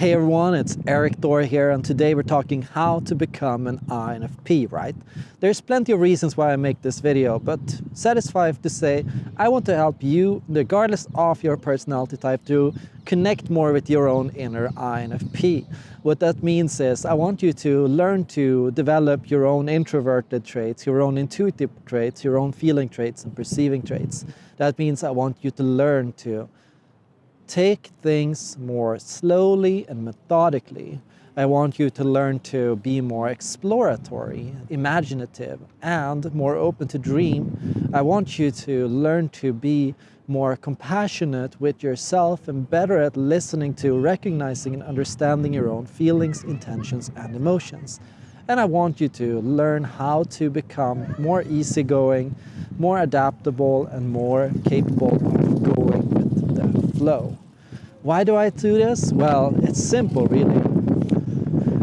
Hey everyone, it's Erik Thor here and today we're talking how to become an INFP, right? There's plenty of reasons why I make this video, but satisfied to say I want to help you, regardless of your personality type, to connect more with your own inner INFP. What that means is I want you to learn to develop your own introverted traits, your own intuitive traits, your own feeling traits and perceiving traits. That means I want you to learn to take things more slowly and methodically. I want you to learn to be more exploratory, imaginative, and more open to dream. I want you to learn to be more compassionate with yourself and better at listening to, recognizing and understanding your own feelings, intentions, and emotions. And I want you to learn how to become more easygoing, more adaptable, and more capable of going with the flow. Why do I do this? Well, it's simple really.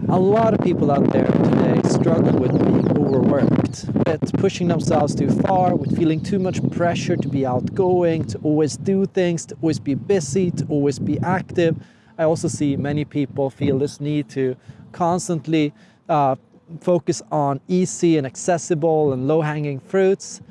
A lot of people out there today struggle with being overworked, with pushing themselves too far, with feeling too much pressure to be outgoing, to always do things, to always be busy, to always be active. I also see many people feel this need to constantly uh, focus on easy and accessible and low-hanging fruits.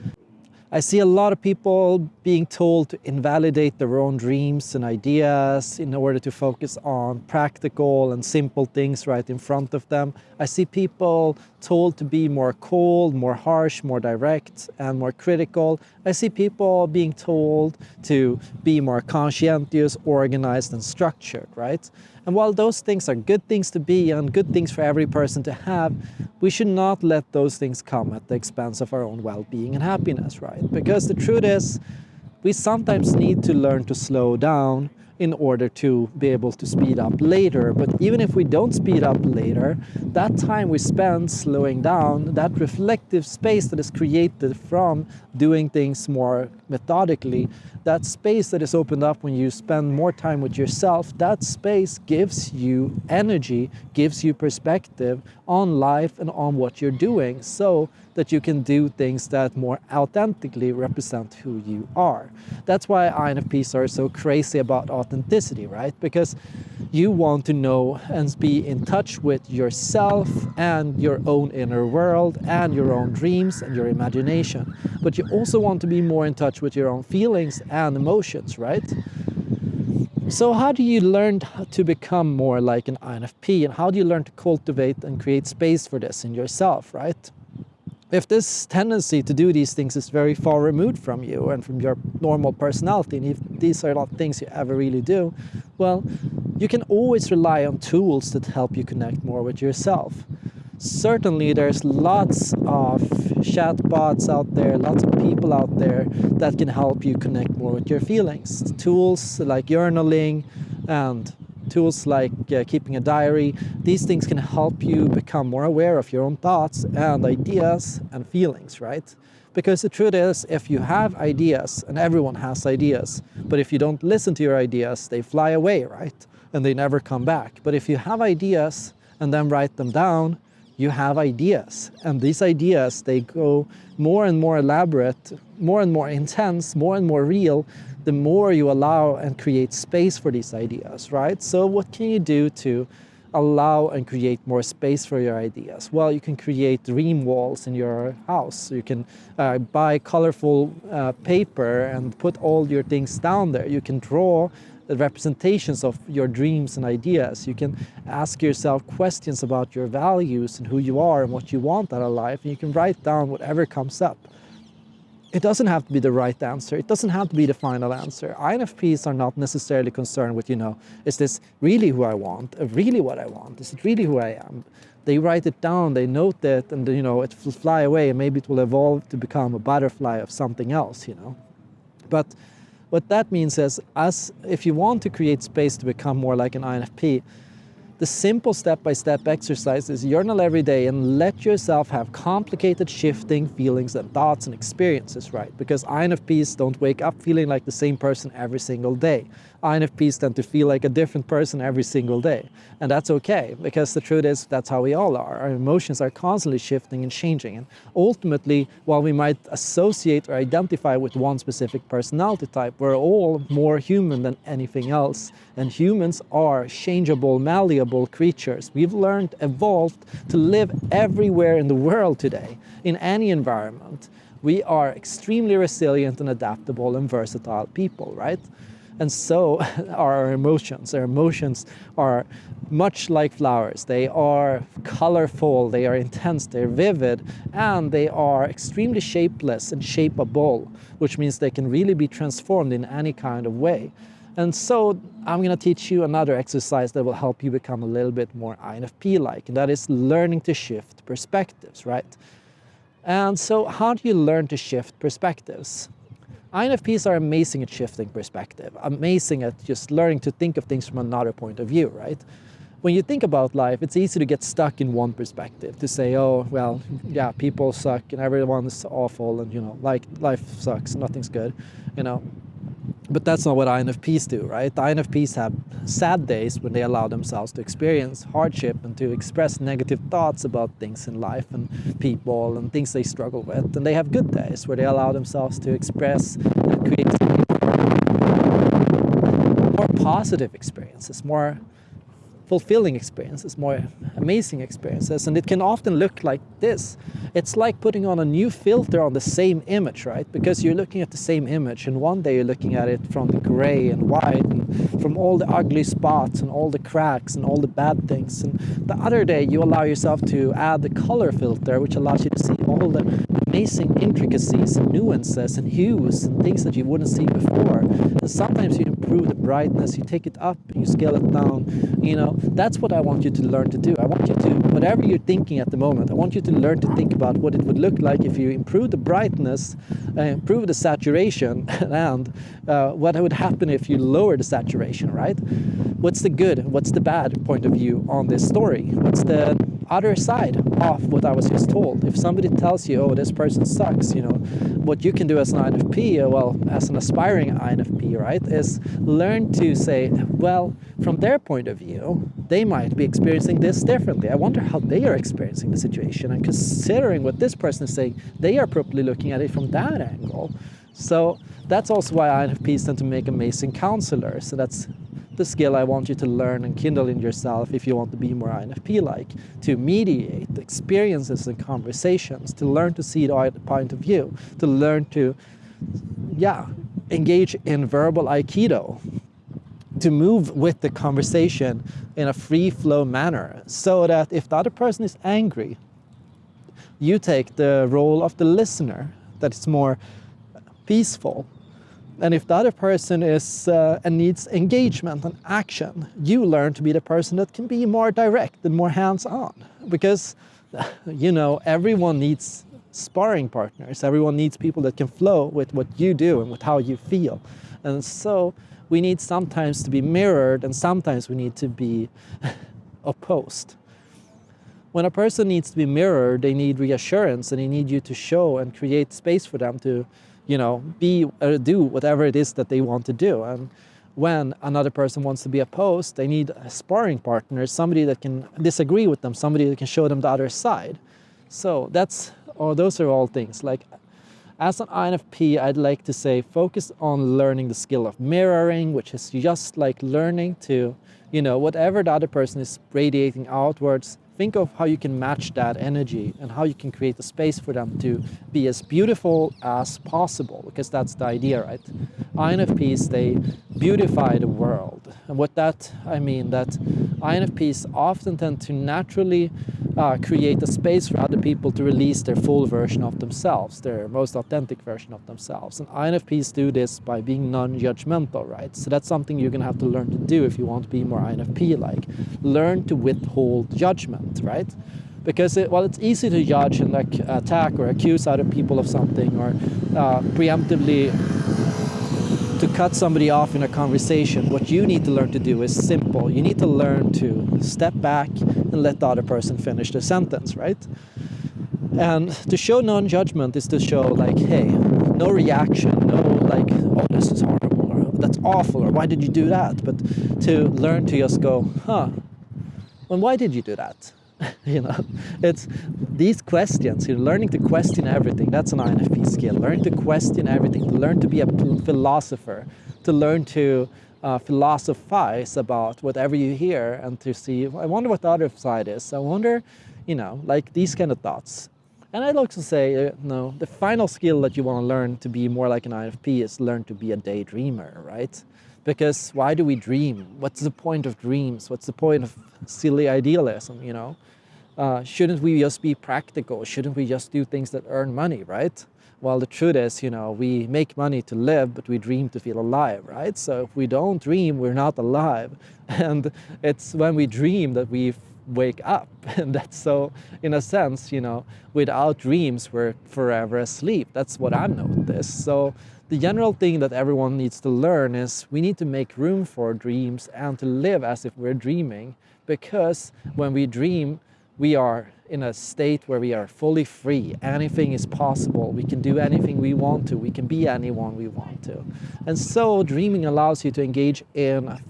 I see a lot of people being told to invalidate their own dreams and ideas in order to focus on practical and simple things right in front of them. I see people told to be more cold, more harsh, more direct and more critical. I see people being told to be more conscientious, organized and structured, right? And while those things are good things to be and good things for every person to have, we should not let those things come at the expense of our own well-being and happiness, right? Because the truth is, we sometimes need to learn to slow down in order to be able to speed up later. But even if we don't speed up later, that time we spend slowing down, that reflective space that is created from doing things more methodically, that space that is opened up when you spend more time with yourself, that space gives you energy, gives you perspective on life and on what you're doing so that you can do things that more authentically represent who you are. That's why INFPs are so crazy about authenticity, right? Because you want to know and be in touch with yourself and your own inner world and your own dreams and your imagination. But you also want to be more in touch with your own feelings and emotions, right? So how do you learn to become more like an INFP and how do you learn to cultivate and create space for this in yourself, right? If this tendency to do these things is very far removed from you and from your normal personality, and if these are not things you ever really do, well, you can always rely on tools that help you connect more with yourself. Certainly there's lots of chatbots out there, lots of people out there that can help you connect more with your feelings. Tools like journaling and tools like uh, keeping a diary, these things can help you become more aware of your own thoughts and ideas and feelings, right? Because the truth is, if you have ideas, and everyone has ideas, but if you don't listen to your ideas, they fly away, right? And they never come back. But if you have ideas and then write them down, you have ideas. And these ideas, they go more and more elaborate, more and more intense, more and more real, the more you allow and create space for these ideas, right? So what can you do to allow and create more space for your ideas? Well, you can create dream walls in your house. You can uh, buy colorful uh, paper and put all your things down there. You can draw the representations of your dreams and ideas. You can ask yourself questions about your values and who you are and what you want out of life. And you can write down whatever comes up. It doesn't have to be the right answer. It doesn't have to be the final answer. INFPs are not necessarily concerned with, you know, is this really who I want? Uh, really what I want? Is it really who I am? They write it down, they note it, and you know, it will fly away and maybe it will evolve to become a butterfly of something else, you know. But what that means is, as if you want to create space to become more like an INFP, the simple step-by-step -step exercise is journal every day and let yourself have complicated shifting feelings and thoughts and experiences, right? Because INFPs don't wake up feeling like the same person every single day. INFPs tend to feel like a different person every single day. And that's okay, because the truth is that's how we all are. Our emotions are constantly shifting and changing. And ultimately, while we might associate or identify with one specific personality type, we're all more human than anything else. And humans are changeable, malleable creatures. We've learned, evolved to live everywhere in the world today, in any environment. We are extremely resilient and adaptable and versatile people, right? And so are our emotions. Our emotions are much like flowers. They are colorful, they are intense, they're vivid, and they are extremely shapeless and shapeable, which means they can really be transformed in any kind of way. And so I'm going to teach you another exercise that will help you become a little bit more INFP-like, and that is learning to shift perspectives, right? And so how do you learn to shift perspectives? INFPs are amazing at shifting perspective, amazing at just learning to think of things from another point of view, right? When you think about life, it's easy to get stuck in one perspective, to say, oh, well, yeah, people suck and everyone's awful and, you know, like life sucks, nothing's good, you know. But that's not what INFPs do, right? The INFPs have sad days when they allow themselves to experience hardship and to express negative thoughts about things in life and people and things they struggle with. And they have good days where they allow themselves to express and create more positive experiences, more fulfilling experiences, more amazing experiences. And it can often look like this. It's like putting on a new filter on the same image, right? Because you're looking at the same image and one day you're looking at it from the gray and white and from all the ugly spots and all the cracks and all the bad things. And the other day you allow yourself to add the color filter, which allows you to see all the amazing intricacies and nuances and hues and things that you wouldn't see before. And sometimes you improve the brightness, you take it up, you scale it down. You know, that's what I want you to learn to do. I want you to, whatever you're thinking at the moment, I want you to learn to think about what it would look like if you improve the brightness, uh, improve the saturation, and uh, what would happen if you lower the saturation, right? What's the good, what's the bad point of view on this story? What's the other side of what I was just told. If somebody tells you, oh, this person sucks, you know, what you can do as an INFP, uh, well, as an aspiring INFP, right, is learn to say, well, from their point of view, they might be experiencing this differently. I wonder how they are experiencing the situation. And considering what this person is saying, they are probably looking at it from that angle. So that's also why INFPs tend to make amazing counselors. So that's the skill I want you to learn and kindle in yourself if you want to be more INFP-like, to mediate experiences and conversations, to learn to see the point of view, to learn to, yeah, engage in verbal Aikido, to move with the conversation in a free flow manner so that if the other person is angry, you take the role of the listener, that it's more peaceful and if the other person is uh, and needs engagement and action, you learn to be the person that can be more direct and more hands-on. Because, you know, everyone needs sparring partners. Everyone needs people that can flow with what you do and with how you feel. And so we need sometimes to be mirrored and sometimes we need to be opposed. When a person needs to be mirrored, they need reassurance and they need you to show and create space for them to you know, be or uh, do whatever it is that they want to do. And when another person wants to be opposed, they need a sparring partner, somebody that can disagree with them, somebody that can show them the other side. So that's, or those are all things. Like as an INFP, I'd like to say focus on learning the skill of mirroring, which is just like learning to, you know, whatever the other person is radiating outwards, think of how you can match that energy and how you can create a space for them to be as beautiful as possible, because that's the idea, right? INFPs, they beautify the world. And with that, I mean that INFPs often tend to naturally uh, create a space for other people to release their full version of themselves, their most authentic version of themselves. And INFPs do this by being non-judgmental, right? So that's something you're gonna have to learn to do if you want to be more INFP-like. Learn to withhold judgment, right? Because it, well, it's easy to judge and like attack or accuse other people of something or uh, preemptively to cut somebody off in a conversation, what you need to learn to do is simple. You need to learn to step back and let the other person finish the sentence, right? And to show non-judgment is to show like, hey, no reaction, no like, oh, this is horrible, or oh, that's awful, or why did you do that? But to learn to just go, huh, well, why did you do that? you know, it's these questions, you're learning to question everything. That's an INFP skill. Learn to question everything, learn to be a philosopher, to learn to uh, philosophize about whatever you hear and to see, I wonder what the other side is. I wonder, you know, like these kind of thoughts. And I'd like to say, uh, no, the final skill that you want to learn to be more like an INFP is learn to be a daydreamer, right? Because why do we dream? What's the point of dreams? What's the point of silly idealism, you know? Uh, shouldn't we just be practical? Shouldn't we just do things that earn money, right? Well, the truth is, you know, we make money to live, but we dream to feel alive, right? So if we don't dream, we're not alive. And it's when we dream that we wake up. And that's so, in a sense, you know, without dreams, we're forever asleep. That's what I've noticed. So the general thing that everyone needs to learn is we need to make room for dreams and to live as if we're dreaming because when we dream, we are in a state where we are fully free. Anything is possible. We can do anything we want to. We can be anyone we want to. And so dreaming allows you to engage in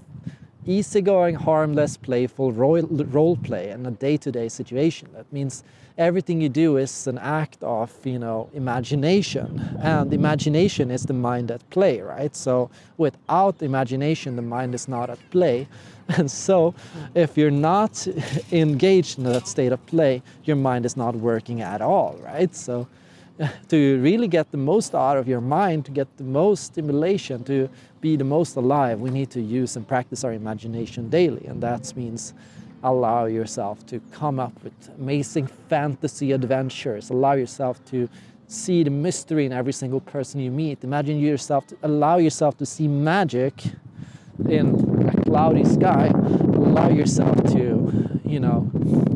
easygoing, harmless, playful role play in a day-to-day -day situation. That means everything you do is an act of, you know, imagination. And imagination is the mind at play, right? So without imagination, the mind is not at play. And so if you're not engaged in that state of play, your mind is not working at all, right? So to really get the most out of your mind, to get the most stimulation, to be the most alive, we need to use and practice our imagination daily. And that means allow yourself to come up with amazing fantasy adventures, allow yourself to see the mystery in every single person you meet. Imagine yourself, to allow yourself to see magic in a cloudy sky, allow yourself to, you know,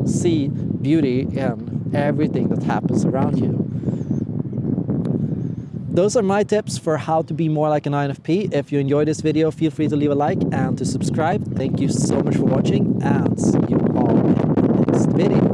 see beauty in everything that happens around you those are my tips for how to be more like an INFP. If you enjoyed this video, feel free to leave a like and to subscribe. Thank you so much for watching and see you all in the next video.